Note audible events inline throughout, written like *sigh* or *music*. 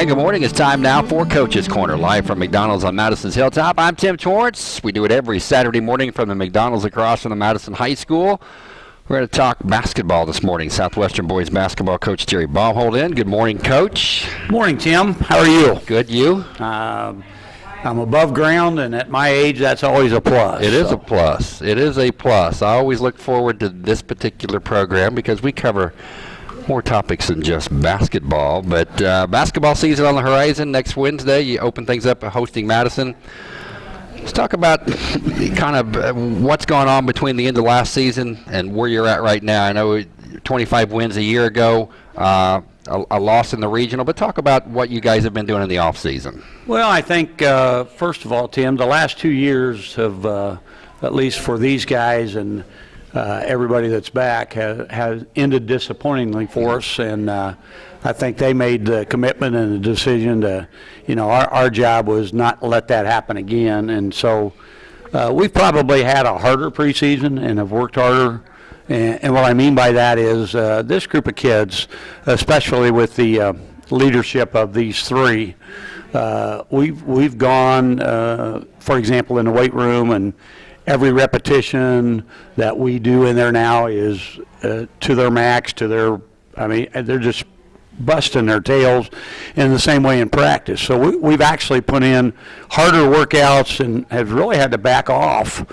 Good morning. It's time now for Coach's Corner, live from McDonald's on Madison's Hilltop. I'm Tim Torrance. We do it every Saturday morning from the McDonald's across from the Madison High School. We're going to talk basketball this morning. Southwestern boys basketball coach Jerry Bomholt in. Good morning, coach. Morning, Tim. How are you? Good, you? Um, I'm above ground, and at my age, that's always a plus. It is so. a plus. It is a plus. I always look forward to this particular program because we cover more topics than just basketball. But uh, basketball season on the horizon. Next Wednesday, you open things up hosting Madison. Let's talk about *laughs* kind of uh, what's going on between the end of last season and where you're at right now. I know 25 wins a year ago, uh, a, a, loss in the regional, but talk about what you guys have been doing in the off season. Well, I think uh, first of all, Tim, the last two years have, uh, at least for these guys and uh, everybody that's back, has, has ended disappointingly for us, and uh, I think they made the commitment and the decision to, you know, our, our job was not let that happen again. And so uh, we've probably had a harder preseason and have worked harder. And, and what I mean by that is uh, this group of kids, especially with the uh, leadership of these three, uh, we've, we've gone, uh, for example, in the weight room and every repetition that we do in there now is uh, to their max, to their, I mean, they're just busting their tails in the same way in practice. So we, we've actually put in harder workouts and have really had to back off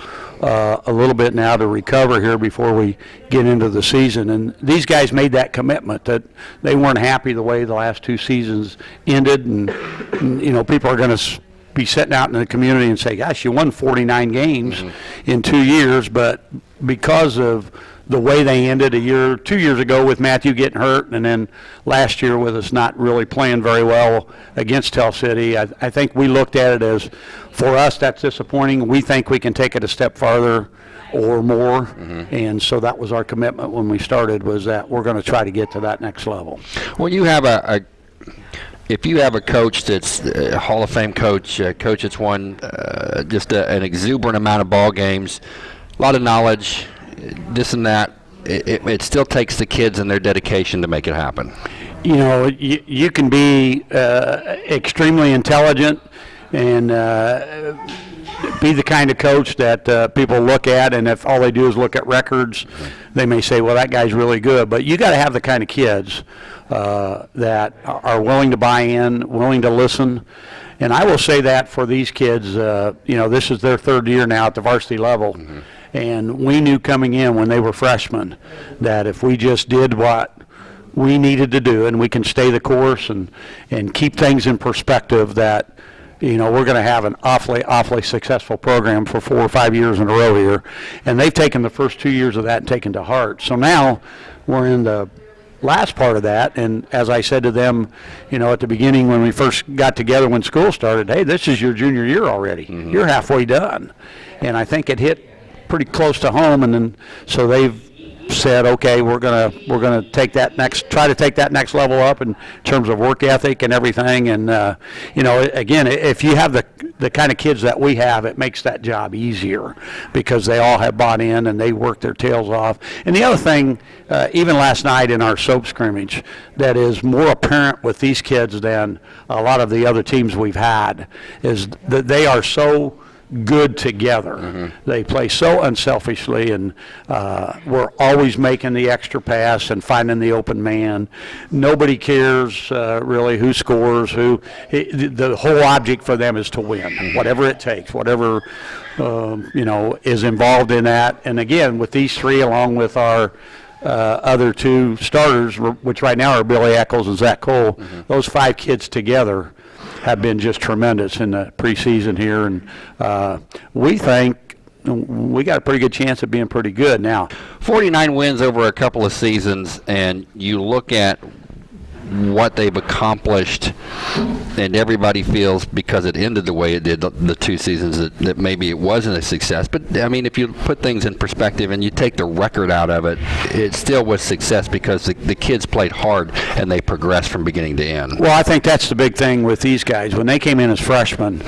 uh, a little bit now to recover here before we get into the season. And these guys made that commitment that they weren't happy the way the last two seasons ended. And, and you know, people are going to be sitting out in the community and say, gosh, you won 49 games mm-hmm. in two years, but because of the way they ended a year, two years ago with Matthew getting hurt, and then last year with us not really playing very well against Tell City. I, I think we looked at it as, for us, that's disappointing. We think we can take it a step farther or more, mm-hmm. and so that was our commitment when we started. Was that we're going to try to get to that next level. Well, you have a, a if you have a coach that's a Hall of Fame coach, a coach that's won uh, just a, an exuberant amount of ball games, a lot of knowledge, this and that, it, it, it, still takes the kids and their dedication to make it happen. You know, you, you can be uh, extremely intelligent and uh, be the kind of coach that uh, people look at, and if all they do is look at records, they may say, well, that guy's really good. But you got to have the kind of kids uh, that are willing to buy in, willing to listen. And I will say that for these kids, uh, you know, this is their third year now at the varsity level. Mm-hmm and we knew coming in when they were freshmen that if we just did what we needed to do and we can stay the course and, and keep things in perspective that you know, we're going to have an awfully, awfully successful program for four or five years in a row here. And they've taken the first two years of that and taken to heart. So now we're in the last part of that. And as I said to them, you know, at the beginning when we first got together when school started, hey, this is your junior year already. Mm-hmm. You're halfway done. And I think it hit pretty close to home, and then so they've said, okay, we're gonna we're gonna take that next try to take that next level up in terms of work ethic and everything. And uh, you know, again, if you have the the kind of kids that we have, it makes that job easier because they all have bought in and they work their tails off. And the other thing, uh, even last night in our soap scrimmage, that is more apparent with these kids than a lot of the other teams we've had, is that they are so good together. Mm-hmm. They play so unselfishly, and uh, we're always making the extra pass and finding the open man. Nobody cares uh, really who scores, who. It, the whole object for them is to win, mm-hmm. whatever it takes, whatever um, you know is involved in that. And again, with these three, along with our uh, other two starters, which right now are Billy Eccles and Zach Cole, mm-hmm. those five kids together have been just tremendous in the preseason here, and uh, we think we got a pretty good chance of being pretty good now. 49 wins over a couple of seasons, and you look at what they've accomplished, and everybody feels because it ended the way it did the, the two seasons that, that, maybe it wasn't a success. But I mean, if you put things in perspective and you take the record out of it, it still was success because the, the kids played hard and they progressed from beginning to end. Well, I think that's the big thing with these guys. When they came in as freshmen,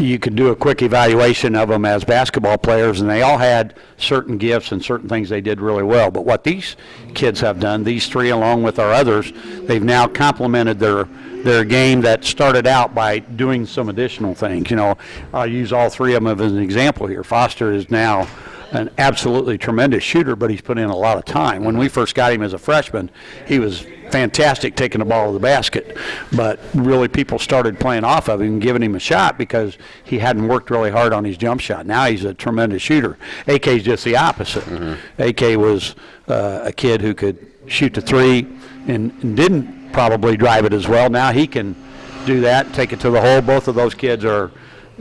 you could do a quick evaluation of them as basketball players, and they all had certain gifts and certain things they did really well. But what these kids have done, these three along with our others, they've now now complemented their their game that started out by doing some additional things. You know, I'll use all three of them as an example here. Foster is now an absolutely tremendous shooter, but he's put in a lot of time. When we first got him as a freshman, he was fantastic taking the ball to the basket, but really people started playing off of him giving him a shot because he hadn't worked really hard on his jump shot. Now he's a tremendous shooter. AK is just the opposite. AK was uh, a kid who could shoot the three and didn't probably drive it as well. Now he can do that, take it to the hole. Both of those kids are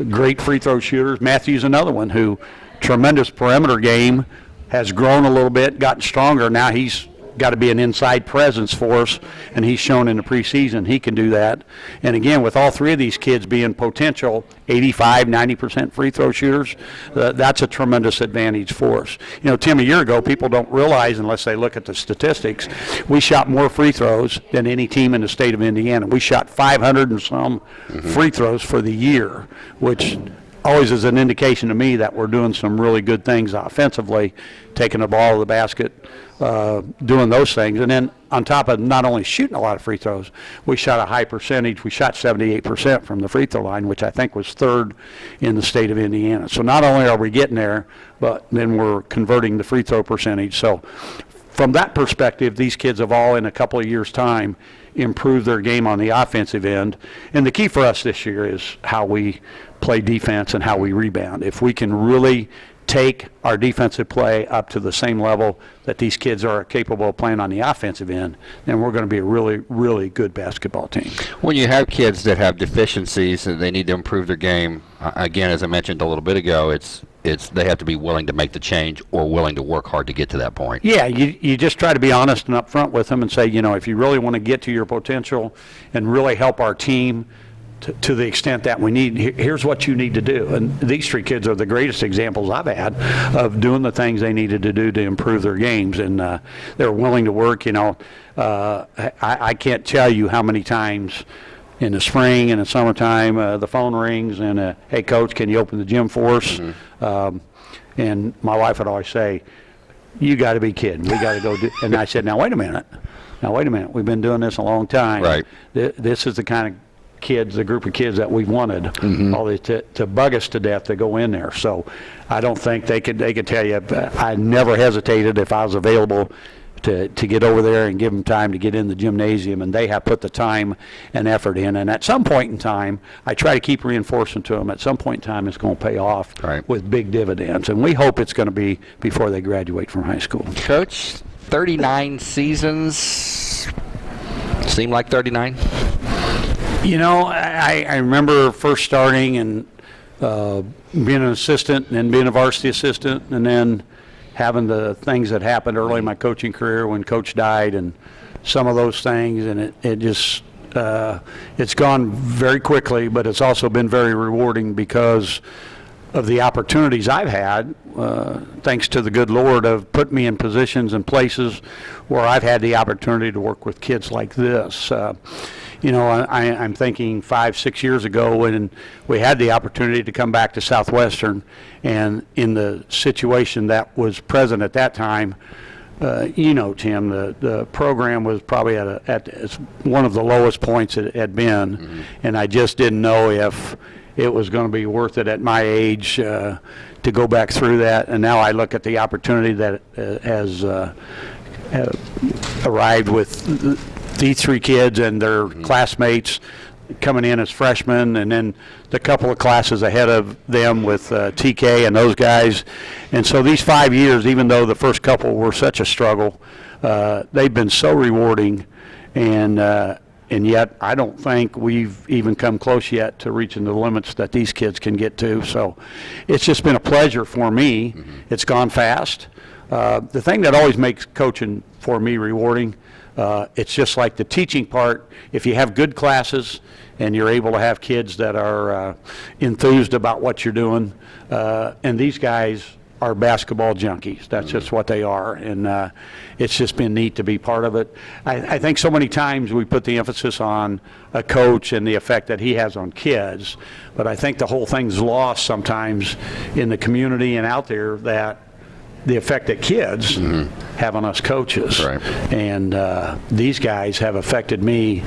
great free throw shooters. Matthew's another one who tremendous perimeter game has grown a little bit, gotten stronger. Now he's got to be an inside presence for us, and he's shown in the preseason he can do that. And again, with all three of these kids being potential 85, 90% free throw shooters, uh, that's a tremendous advantage for us. You know, Tim, a year ago, people don't realize unless they look at the statistics, we shot more free throws than any team in the state of Indiana. We shot 500 and some free throws for the year, which always is an indication to me that we're doing some really good things offensively, taking the ball to the basket, uh, doing those things. And then on top of not only shooting a lot of free throws, we shot a high percentage. We shot 78% from the free throw line, which I think was third in the state of Indiana. So not only are we getting there, but then we're converting the free throw percentage. So from that perspective, these kids have all, in a couple of years' time, improved their game on the offensive end. And the key for us this year is how we play defense and how we rebound. If we can really take our defensive play up to the same level that these kids are capable of playing on the offensive end, then we're going to be a really, really good basketball team. When you have kids that have deficiencies and they need to improve their game, again, as I mentioned a little bit ago, it's it's they have to be willing to make the change or willing to work hard to get to that point. Yeah, you, you just try to be honest and upfront with them and say, you know, if you really want to get to your potential and really help our team to, to the extent that we need, here's what you need to do. And these three kids are the greatest examples I've had of doing the things they needed to do to improve their games. And uh, they're willing to work, you know. Uh, I, I can't tell you how many times in the spring and the summertime, uh, the phone rings and, uh, hey, coach, can you open the gym for us? Um, and my wife would always say, you got to be kidding. We got to go do. *laughs* And I said, now wait a minute. Now wait a minute. We've been doing this a long time. Right. Th- This is the kind of kids, the group of kids that we wanted, Mm-hmm. all these to, to bug us to death to go in there. So I don't think they could. They could tell you. I never hesitated if I was available. To, to get over there and give them time to get in the gymnasium, and they have put the time and effort in. And at some point in time, I try to keep reinforcing to them. At some point in time, it's going to pay off Right. with big dividends, and we hope it's going to be before they graduate from high school. Coach, 39 seasons seem like 39. You know, I, I remember first starting and uh, being an assistant and then being a varsity assistant and then having the things that happened early in my coaching career when coach died and some of those things and it, it just uh, it's gone very quickly but it's also been very rewarding because of the opportunities I've had, uh, thanks to the good Lord, of put me in positions and places where I've had the opportunity to work with kids like this. Uh, you know, I, I'm thinking five, six years ago when we had the opportunity to come back to Southwestern, and in the situation that was present at that time, uh, you know, Tim, the, the program was probably at, a, at one of the lowest points it had been, and I just didn't know if it was going to be worth it at my age uh, to go back through that. And now I look at the opportunity that uh, has uh, uh, arrived with these three kids and their classmates coming in as freshmen, and then the couple of classes ahead of them with uh, TK and those guys. And so these five years, even though the first couple were such a struggle, uh, they've been so rewarding, and uh, and yet I don't think we've even come close yet to reaching the limits that these kids can get to. So it's just been a pleasure for me. It's gone fast. Uh, the thing that always makes coaching for me rewarding, uh, it's just like the teaching part. If you have good classes and you're able to have kids that are uh, enthused about what you're doing, uh, and these guys are basketball junkies. That's just what they are, and uh, it's just been neat to be part of it. I, I think so many times we put the emphasis on a coach and the effect that he has on kids, but I think the whole thing's lost sometimes in the community and out there that the effect that kids have on us coaches. Right. And uh, these guys have affected me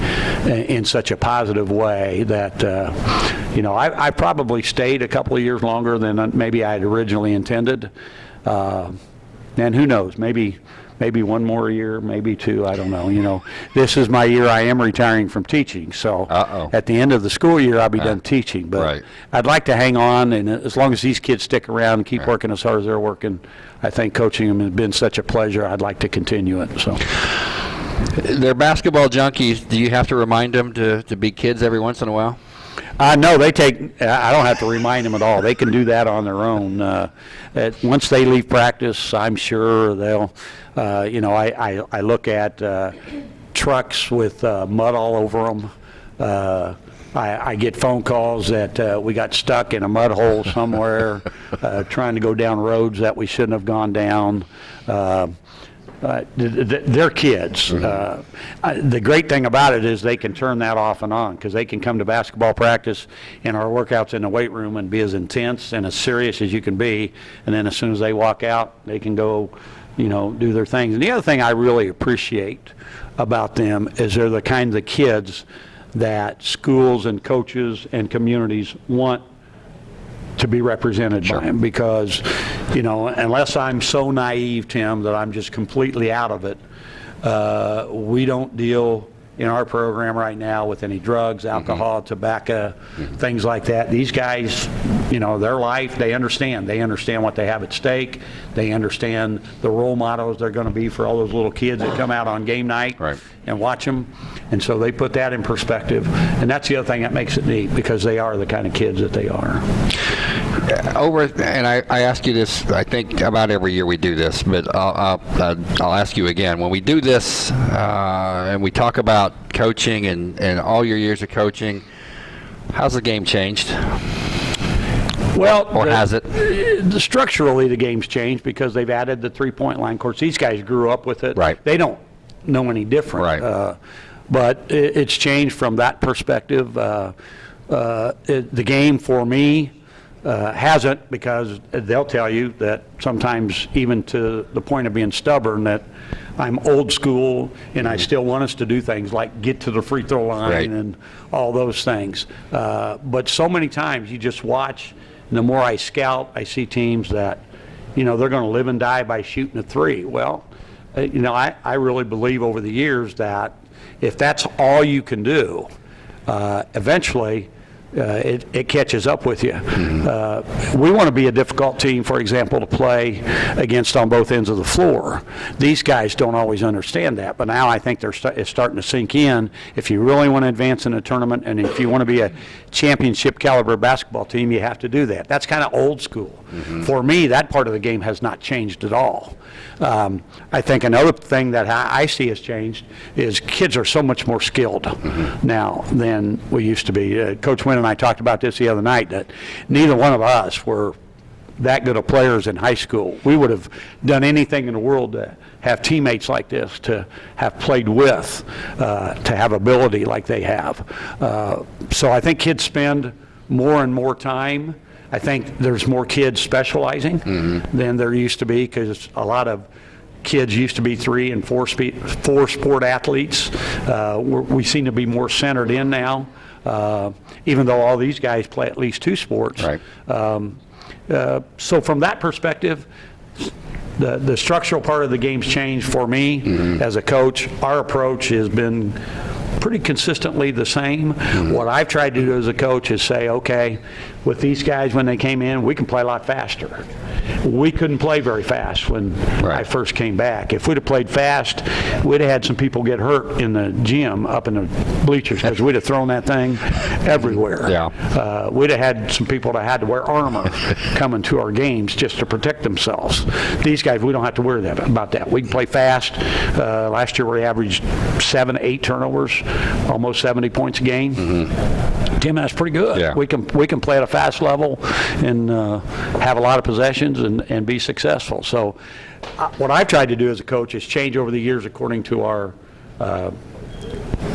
in such a positive way that, uh, you know, I, I probably stayed a couple of years longer than maybe I had originally intended. Uh, and who knows, maybe, maybe one more year, maybe two, I don't know. You know, this is my year I am retiring from teaching, so Uh-oh. at the end of the school year, I'll be done teaching. But Right. I'd like to hang on, and as long as these kids stick around and keep working as hard as they're working, I think coaching them has been such a pleasure. I'd like to continue it. So, They're basketball junkies. Do you have to remind them to, to be kids every once in a while? uh, no, they take. I don't have to remind them at all. They can do that on their own. Uh, once they leave practice, I'm sure they'll. Uh, you know, I, I, I look at uh, trucks with uh, mud all over them. Uh, I, I get phone calls that uh, we got stuck in a mud hole *laughs* somewhere, uh, trying to go down roads that we shouldn't have gone down. Uh, th- th- they're kids. Uh, I- The great thing about it is they can turn that off and on because they can come to basketball practice and our workouts in the weight room and be as intense and as serious as you can be. And then as soon as they walk out, they can go, you know, do their things. And the other thing I really appreciate about them is they're the kind of kids that schools and coaches and communities want to be represented by him because, you know, unless I'm so naive, Tim, that I'm just completely out of it, uh, we don't deal in our program right now with any drugs, alcohol, tobacco, things like that. These guys, you know, their life, they understand. They understand what they have at stake. They understand the role models they're going to be for all those little kids that come out on game night Right. and watch them. And so they put that in perspective. And that's the other thing that makes it neat because they are the kind of kids that they are. Over, and I, I ask you this, I think about every year we do this, but I'll, I'll, I'll ask you again. When we do this uh, and we talk about coaching and, and all your years of coaching, how's the game changed? Well, Or the- has it? the- Structurally, the game's changed because they've added the three-point line. Of course, these guys grew up with it. Right. They don't know any different. Right. Uh, But i- it's changed from that perspective. Uh, uh, it- The game, for me, uh, hasn't because they'll tell you that sometimes even to the point of being stubborn, that I'm old school and I still want us to do things like get to the free throw line Right. and all those things. Uh, But so many times you just watch, and the more I scout, I see teams that, you know, they're going to live and die by shooting a three. Well, uh, you know, I, I really believe over the years that if that's all you can do, uh, eventually uh, it, it catches up with you. Uh, we want to be a difficult team, for example, to play against on both ends of the floor. These guys don't always understand that, but now I think they're sta- it's starting to sink in. If you really want to advance in a tournament and if you want to be a championship caliber basketball team, you have to do that. That's kind of old school. For me, that part of the game has not changed at all. Um, I think another thing that I I see has changed is kids are so much more skilled now than we used to be. Uh, Coach Wynn and I talked about this the other night, that neither one of us were that good of players in high school. We would have done anything in the world to have teammates like this, to have played with, uh, to have ability like they have. Uh, So I think kids spend more and more time. I think there's more kids specializing than there used to be because a lot of kids used to be three and four spe- four sport athletes. Uh, we're- We seem to be more centered in now, uh, even though all these guys play at least two sports. Right. Um, uh, So from that perspective, the, the structural part of the game's changed for me as a coach. Our approach has been pretty consistently the same. What I've tried to do as a coach is say, okay, with these guys, when they came in, we can play a lot faster. We couldn't play very fast when I first came back. If we'd have played fast, we'd have had some people get hurt in the gym up in the bleachers because we'd have thrown that thing everywhere. Yeah. Uh, We'd have had some people that had to wear armor *laughs* coming to our games just to protect themselves. These guys, we don't have to worry that, about that. We can play fast. Uh, Last year, we averaged seven, eight turnovers, almost 70 points a game. Tim, that's pretty good. Yeah. We can, we can play at a fast level and uh, have a lot of possessions and, and be successful. So uh, what I've tried to do as a coach is change over the years according to our, uh,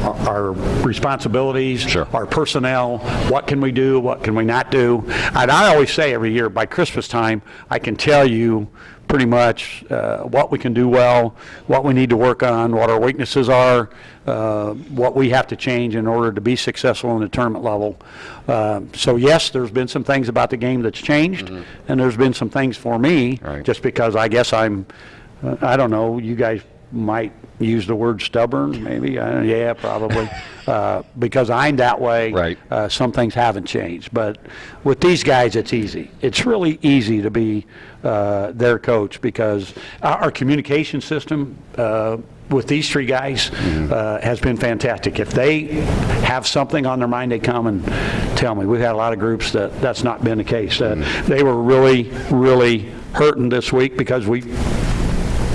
our responsibilities, Sure. our personnel, what can we do, what can we not do. And I always say every year, by Christmas time, I can tell you pretty much uh, what we can do well, what we need to work on, what our weaknesses are, uh, what we have to change in order to be successful in the tournament level. Uh, So yes, there's been some things about the game that's changed, and there's been some things for me, Right. just because I guess I'm, uh, I don't know, you guys might use the word stubborn, maybe, yeah, probably, *laughs* Uh, because I'm that way. Right. Uh, Some things haven't changed, but with these guys, it's easy. It's really easy to be uh, their coach because our our communication system uh, with these three guys uh, has been fantastic. If they have something on their mind, they come and tell me. We've had a lot of groups that that's not been the case. Uh, They were really, really hurting this week because we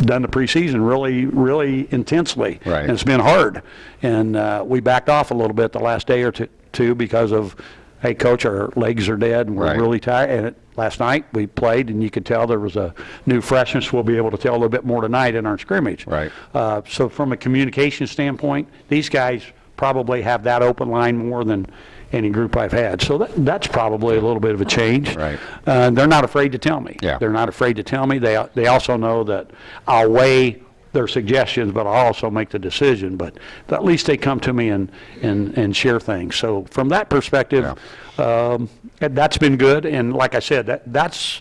done the preseason really, really intensely. Right. And it's been hard. And uh, we backed off a little bit the last day or two- two because of, hey, coach, our legs are dead and we're Right. really tired. And it- last night, we played and you could tell there was a new freshness. We'll be able to tell a little bit more tonight in our scrimmage. Right. Uh, So from a communication standpoint, these guys probably have that open line more than any group I've had. So that, that's probably a little bit of a change. Right. Uh, They're not afraid to tell me. Yeah. They're not afraid to tell me. They, they also know that I'll weigh their suggestions, but I'll also make the decision. But at least they come to me and, and, and share things. So from that perspective, um, that's been good. And like I said, that, that's,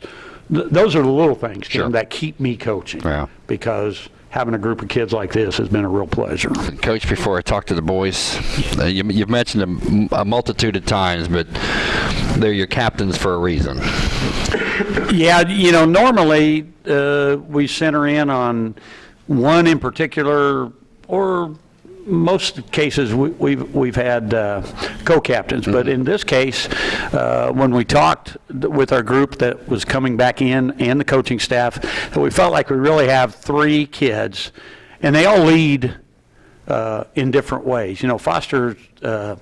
th- those are the little things, Tim, Sure. that keep me coaching. Yeah. Because having a group of kids like this has been a real pleasure. Coach, before I talk to the boys, uh, you, you've mentioned them a multitude of times, but they're your captains for a reason. Yeah, you know, normally, uh, we center in on one in particular, or most cases, we- we've, we've had uh, co-captains. But in this case, uh, when we talked with our group that was coming back in and the coaching staff, that we felt like we really have three kids, and they all lead uh, in different ways. You know, Foster uh,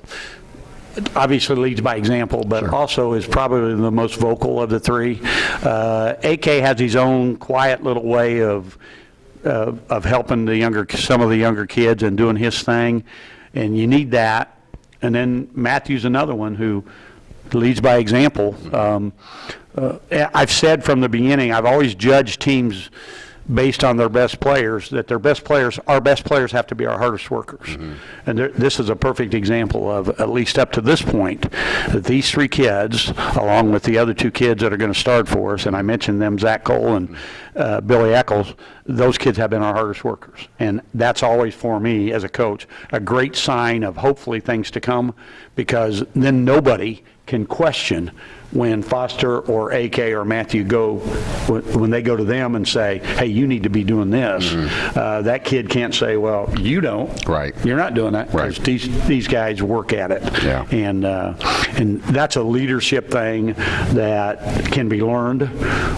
obviously leads by example, but also is probably the most vocal of the three. Uh, AK has his own quiet little way of, uh, of helping the younger, some of the younger kids and doing his thing, and you need that. And then Matthew's another one who leads by example. Um, uh, I've said from the beginning, I've always judged teams based on their best players, that their best players, our best players have to be our hardest workers. And there- this is a perfect example of, at least up to this point, that these three kids, along with the other two kids that are going to start for us, and I mentioned them, Zach Cole and uh, Billy Eccles, those kids have been our hardest workers. And that's always, for me, as a coach, a great sign of hopefully things to come, because then nobody can question when Foster or AK or Matthew go, when they go to them and say, hey, you need to be doing this, uh, that kid can't say, well, you don't. Right. You're not doing that. Right. Because these, these guys work at it. Yeah. And, uh, and that's a leadership thing that can be learned.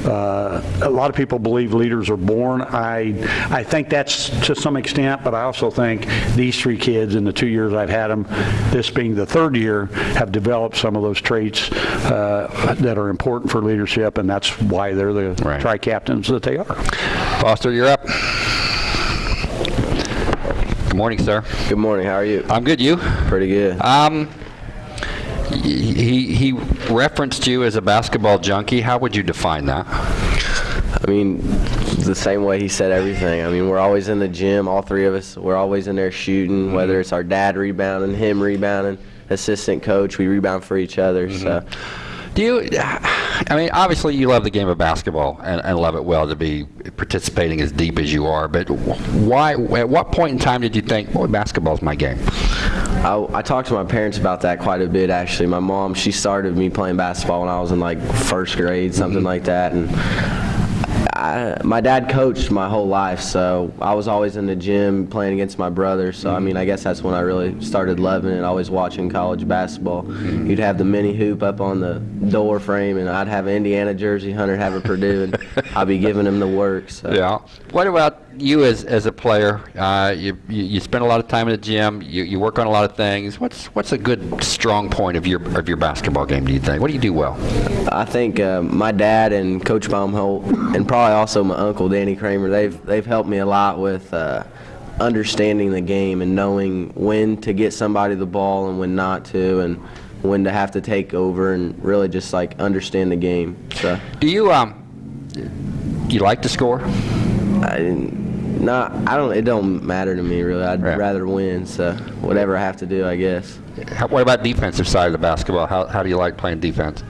Uh, A lot of people believe leaders are born. I, I think that's to some extent, but I also think these three kids in the two years I've had them, this being the third year, have developed some of those traits uh, that are important for leadership, and that's why they're the Right. tri-captains that they are. Foster, you're up. Good morning, sir. Good morning. How are you? I'm good. You? Pretty good. Um, he he referenced you as a basketball junkie. How would you define that? I mean, the same way he said everything. I mean, we're always in the gym, all three of us. We're always in there shooting, mm-hmm. whether it's our dad rebounding, him rebounding, assistant coach, we rebound for each other. So, mm-hmm. Do you? I mean, obviously you love the game of basketball and, and love it well to be participating as deep as you are. But why? At what point in time did you think, boy, basketball's my game? I, I talked to my parents about that quite a bit, actually. My mom, she started me playing basketball when I was in like first grade, something mm-hmm. like that. And I, my dad coached my whole life, so I was always in the gym playing against my brother. So I mean, I guess that's when I really started loving it. Always watching college basketball. You'd have the mini hoop up on the door frame, and I'd have an Indiana jersey. Hunter have a Purdue, and *laughs* I'd be giving him the work. So. Yeah. What about you as, as a player? Uh, you, you you spend a lot of time in the gym. You, you work on a lot of things. What's what's a good strong point of your of your basketball game? Do you think? What do you do well? I think uh, my dad and Coach Bomholt, and probably also my uncle Danny Kramer, they've they've helped me a lot with uh, understanding the game and knowing when to get somebody the ball and when not to, and when to have to take over, and really just like understand the game. So Do you um You like to score? I didn't, not, I don't, it don't matter to me really. I'd Right. rather win, so whatever I have to do, I guess. How, what about defensive side of the basketball? How, how do you like playing defense?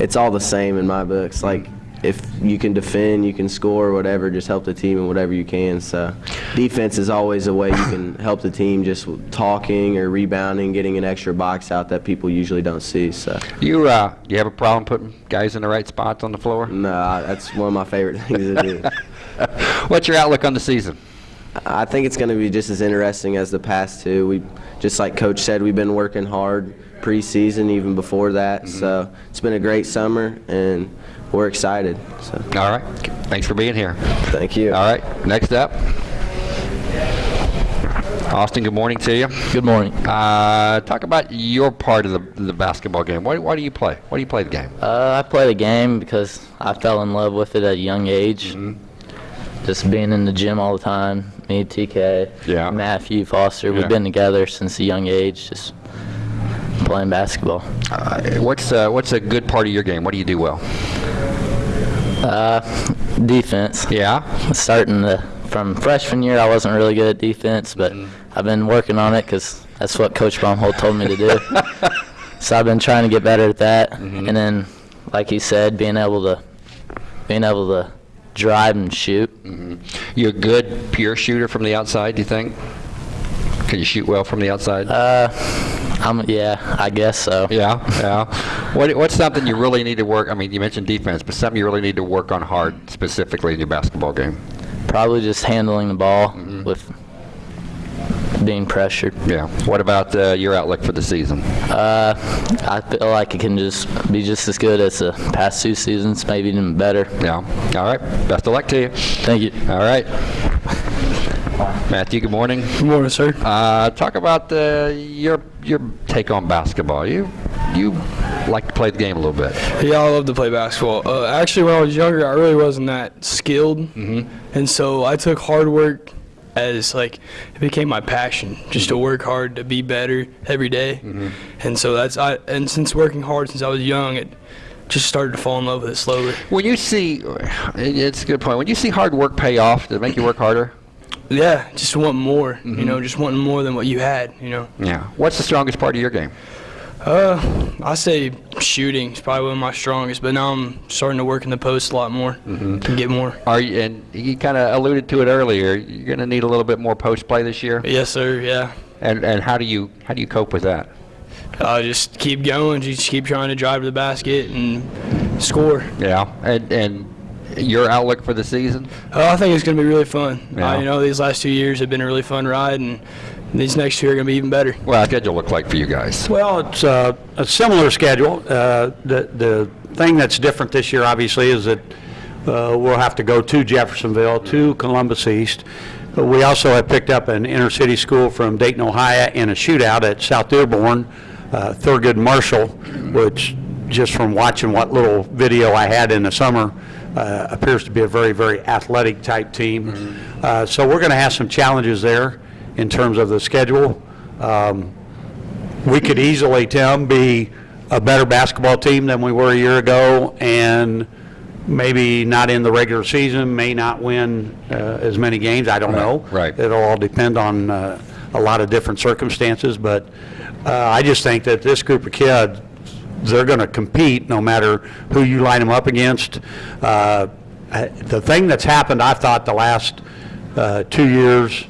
It's all the same in my books. Like, if you can defend, you can score, whatever, just help the team in whatever you can. So, defense is always a way you can *coughs* help the team just talking or rebounding, getting an extra box out that people usually don't see. So, You uh, you have a problem putting guys in the right spots on the floor? no, that's one of my favorite *laughs* things to do. *laughs* What's your outlook on the season? I think it's going to be just as interesting as the past two. We, just like Coach said, we've been working hard preseason, even before that. So it's been a great summer, and we're excited. So All right. Thanks for being here. thank you. All right. Next up. Austin, good morning to you. Good morning. Uh, talk about your part of the, the basketball game. Why, why do you play? Why do you play the game? Uh, I play the game because I fell in love with it at a young age. Just being in the gym all the time. Me, TK, Yeah. Matthew, Foster. Yeah. We've been together since a young age, just playing basketball. Uh, what's uh, what's a good part of your game? What do you do well? Uh, defense. Yeah. Starting the, from freshman year, I wasn't really good at defense, but mm. I've been working on it because that's what Coach Bomholt told me to do. *laughs* so I've been trying to get better at that. Mm-hmm. And then, like he said, being able to being able to drive and shoot. Mm-hmm. You're a good pure shooter from the outside? Do you think? Can you shoot well from the outside? Uh, I'm yeah, I guess so. yeah, yeah. What, what's something you really need to work? I mean, you mentioned defense, but something you really need to work on hard, specifically in your basketball game. Probably just handling the ball with being pressured. Yeah. What about uh, your outlook for the season? Uh, I feel like it can just be just as good as the past two seasons, maybe even better. Yeah. All right. Best of luck to you. Thank you. All right. Matthew, good morning. Good morning, sir. Uh, talk about uh, your your take on basketball. You you like to play the game a little bit. Yeah, I love to play basketball. Uh, actually, when I was younger, I really wasn't that skilled, mm-hmm. and so I took hard work as like it became my passion, just to work hard to be better every day. And so that's I and since working hard since I was young, it just started to fall in love with it slowly. When you see, it's a good point. When you see hard work pay off, does it make you work harder? Yeah, just want more. You know, just wanting more than what you had. You know. Yeah. What's the strongest part of your game? Uh, I say shooting is probably one of my strongest, but now I'm starting to work in the post a lot more and get more. Are you, and you kind of alluded to it earlier. You're going to need a little bit more post play this year. Yes, sir. Yeah. And and how do you how do you cope with that? Uh, just keep going. Just keep trying to drive to the basket and score. Yeah. And and your outlook for the season? Uh, I think it's going to be really fun. Yeah. Uh, you know, these last two years have been a really fun ride, and these next two are going to be even better. Well, how schedule look like for you guys? Well, it's uh, a similar schedule. Uh, The the thing that's different this year, obviously, is that uh, we'll have to go to Jeffersonville, to Columbus East. But we also have picked up an inner-city school from Dayton, Ohio, in a shootout at South Dearborn, uh, Thurgood Marshall, which, just from watching what little video I had in the summer, uh, appears to be a very, very athletic-type team. Uh, So we're going to have some challenges there in terms of the schedule. Um, we could easily, Tim, be a better basketball team than we were a year ago, and maybe not in the regular season, may not win uh, as many games, I don't know. right. It'll all depend on uh, a lot of different circumstances, but uh, I just think that this group of kids, they're going to compete no matter who you line them up against. Uh, The thing that's happened, I thought, the last uh, two years,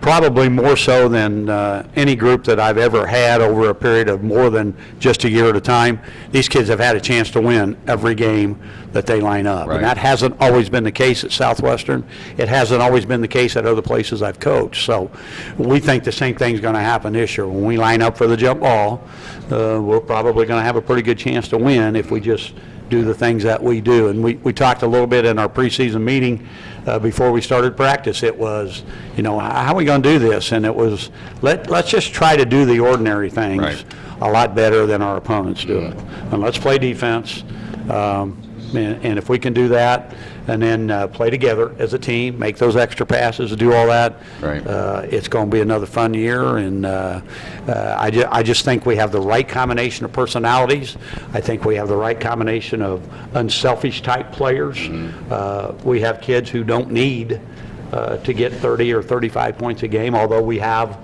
probably more so than uh, any group that I've ever had over a period of more than just a year at a time, these kids have had a chance to win every game that they line up. Right. And that hasn't always been the case at Southwestern. It hasn't always been the case at other places I've coached. So we think the same thing's going to happen this year. When we line up for the jump ball, uh, we're probably going to have a pretty good chance to win if we just do the things that we do. And we, we talked a little bit in our preseason meeting uh, before we started practice. It was, you know, how are we going to do this? And it was, let, let's just try to do the ordinary things Right. a lot better than our opponents do it. And let's play defense. Um, And and if we can do that, and then uh, play together as a team, make those extra passes, do all that. Right. Uh, It's going to be another fun year, and uh, uh, I ju- I just think we have the right combination of personalities. I think we have the right combination of unselfish-type players. Mm-hmm. Uh, We have kids who don't need uh, to get 30 or 35 points a game, although we have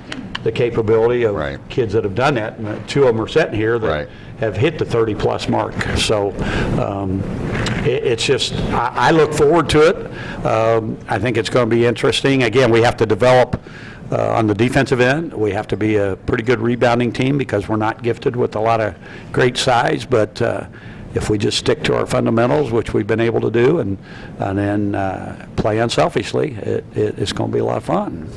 the capability of Right. kids that have done that. And two of them are sitting here Right. that have hit the 30-plus mark. So um, it- it's just, I I look forward to it. Um, I think it's going to be interesting. Again, we have to develop uh, on the defensive end. We have to be a pretty good rebounding team because we're not gifted with a lot of great size, but uh, if we just stick to our fundamentals, which we've been able to do, and and then uh, play unselfishly, it- it- it's going to be a lot of fun.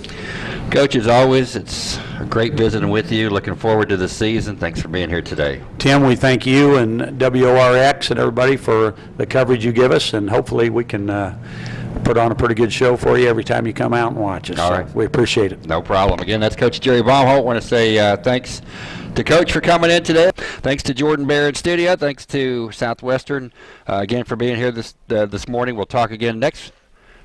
Coach, as always, it's a great visiting with you. Looking forward to the season. Thanks for being here today. Tim, we thank you and WORX and everybody for the coverage you give us, and hopefully we can uh, put on a pretty good show for you every time you come out and watch us. All So right. We appreciate it. No problem. Again, that's Coach Jerry Bomholt. Want to say uh, thanks to Coach for coming in today. Thanks to Jordan in studio. Thanks to Southwestern uh, again for being here this uh, this morning. We'll talk again next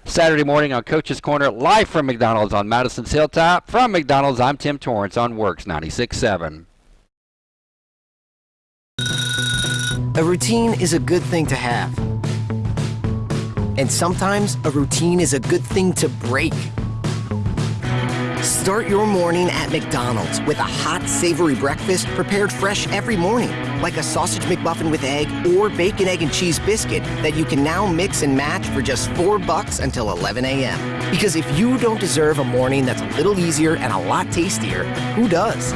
Saturday morning on Coach's Corner, live from McDonald's on Madison's Hilltop. From McDonald's, I'm Tim Torrance on WORX 96.7. A routine is a good thing to have. And sometimes a routine is a good thing to break. Start your morning at McDonald's with a hot, savory breakfast prepared fresh every morning, like a sausage McMuffin with egg or bacon, egg, and cheese biscuit that you can now mix and match for just four bucks until 11 a.m. Because if you don't deserve a morning that's a little easier and a lot tastier, who does?